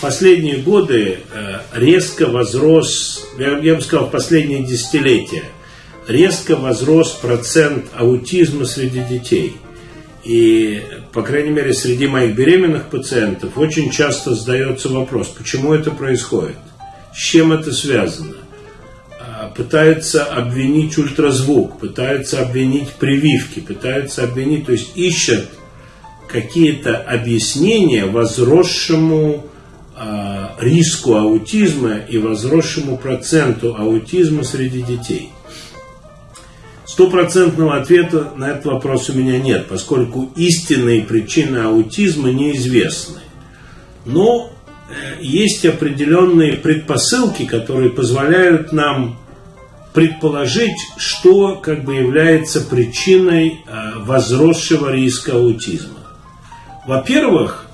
последние годы э, резко возрос, я, бы сказал, в последние десятилетия, резко возрос процент аутизма среди детей. И, по крайней мере, среди моих беременных пациентов очень часто задается вопрос, почему это происходит, с чем это связано. А, пытаются обвинить ультразвук, пытаются обвинить прививки, пытаются обвинить, то есть ищут какие-то объяснения возросшему риску аутизма и возросшему проценту аутизма среди детей. Стопроцентного ответа на этот вопрос у меня нет, поскольку истинные причины аутизма неизвестны. Но э, есть определенные предпосылки, которые позволяют нам предположить, что как бы является причиной э, возросшего риска аутизма. Во-первых,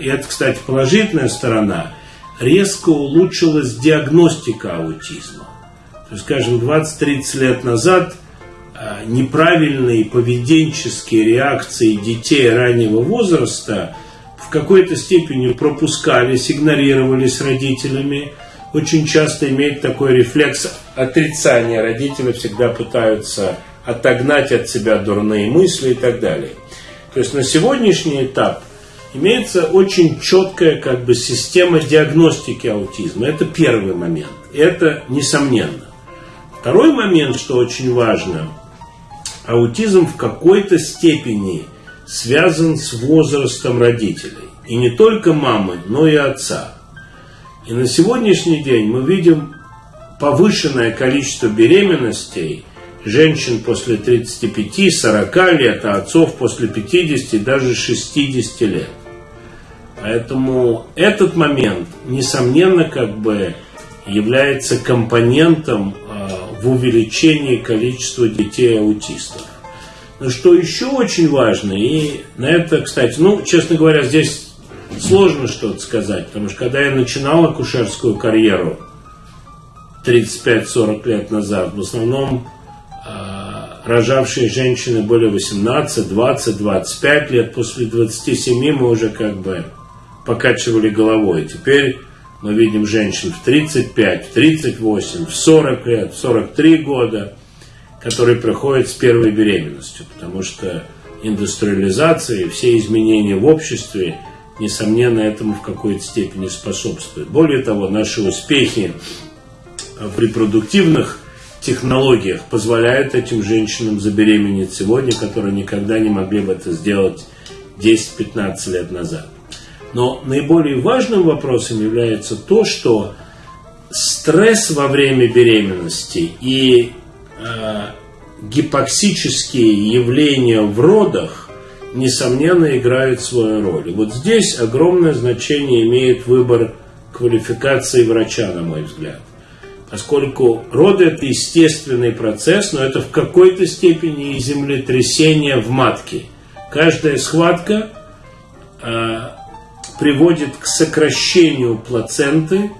и это, кстати, положительная сторона, резко улучшилась диагностика аутизма. То есть, скажем, 20-30 лет назад э, неправильные поведенческие реакции детей раннего возраста в какой-то степени пропускались, игнорировались родителями. Очень часто имеет такой рефлекс отрицания. Родители всегда пытаются отогнать от себя дурные мысли и так далее. То есть на сегодняшний этап имеется очень четкая как бы система диагностики аутизма. Это первый момент. Это несомненно. Второй момент, что очень важно, аутизм в какой-то степени связан с возрастом родителей. И не только мамы, но и отца. И на сегодняшний день мы видим повышенное количество беременностей – женщин после 35-40 лет, а отцов после 50 даже 60 лет. Поэтому этот момент, несомненно, как бы является компонентом э, в увеличении количества детей-аутистов. Но что еще очень важно, и на это, кстати, ну, честно говоря, здесь сложно что-то сказать, потому что когда я начинал акушерскую карьеру 35-40 лет назад, в основном рожавшие женщины были 18, 20, 25 лет. После 27 мы уже как бы покачивали головой. Теперь мы видим женщин в 35, в 38, в 40 лет, в 43 года, которые приходят с первой беременностью, потому что индустриализация и все изменения в обществе, несомненно, этому в какой-то степени способствуют. Более того, наши успехи в репродуктивных технологиях позволяют этим женщинам забеременеть сегодня, которые никогда не могли бы это сделать 10-15 лет назад. Но наиболее важным вопросом является то, что стресс во время беременности и э, гипоксические явления в родах, несомненно, играют свою роль. И вот здесь огромное значение имеет выбор квалификации врача, на мой взгляд поскольку роды – это естественный процесс, но это в какой-то степени и землетрясение в матке. Каждая схватка э, приводит к сокращению плаценты,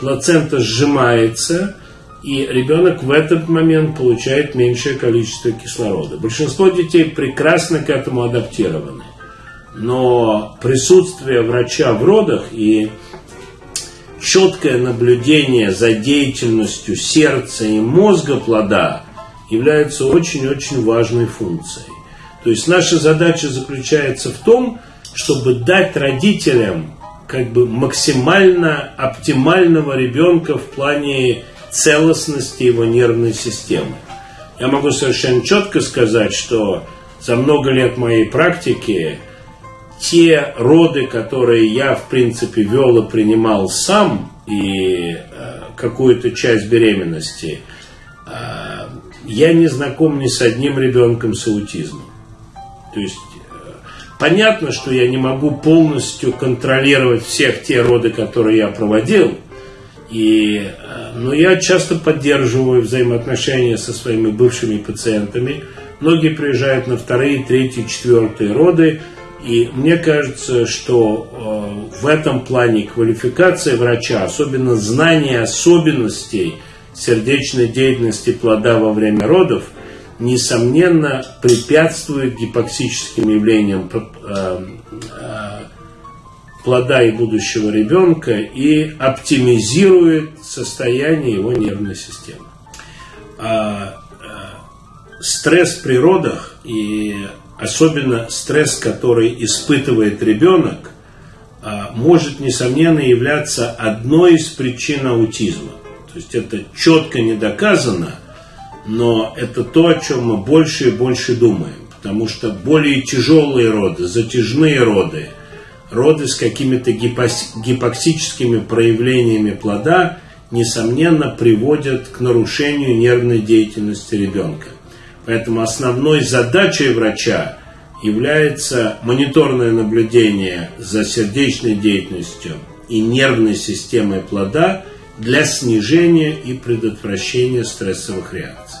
плацента сжимается, и ребенок в этот момент получает меньшее количество кислорода. Большинство детей прекрасно к этому адаптированы. Но присутствие врача в родах и четкое наблюдение за деятельностью сердца и мозга плода является очень-очень важной функцией. То есть наша задача заключается в том, чтобы дать родителям как бы максимально оптимального ребенка в плане целостности его нервной системы. Я могу совершенно четко сказать, что за много лет моей практики те роды, которые я, в принципе, вел и принимал сам, и э, какую-то часть беременности, э, я не знаком ни с одним ребенком с аутизмом. То есть э, понятно, что я не могу полностью контролировать всех те роды, которые я проводил, и, э, но я часто поддерживаю взаимоотношения со своими бывшими пациентами. Многие приезжают на вторые, третьи, четвертые роды, и мне кажется, что э, в этом плане квалификация врача, особенно знание особенностей сердечной деятельности плода во время родов, несомненно препятствует гипоксическим явлениям, э, э, плода и будущего ребенка и оптимизирует состояние его нервной системы. А, стресс при родах и особенно стресс, который испытывает ребенок, а, может, несомненно, являться одной из причин аутизма. То есть это четко не доказано, но это то, о чем мы больше и больше думаем. Потому что более тяжелые роды, затяжные роды, роды с какими-то гипоксическими проявлениями плода, несомненно, приводят к нарушению нервной деятельности ребенка. Поэтому основной задачей врача является мониторное наблюдение за сердечной деятельностью и нервной системой плода для снижения и предотвращения стрессовых реакций.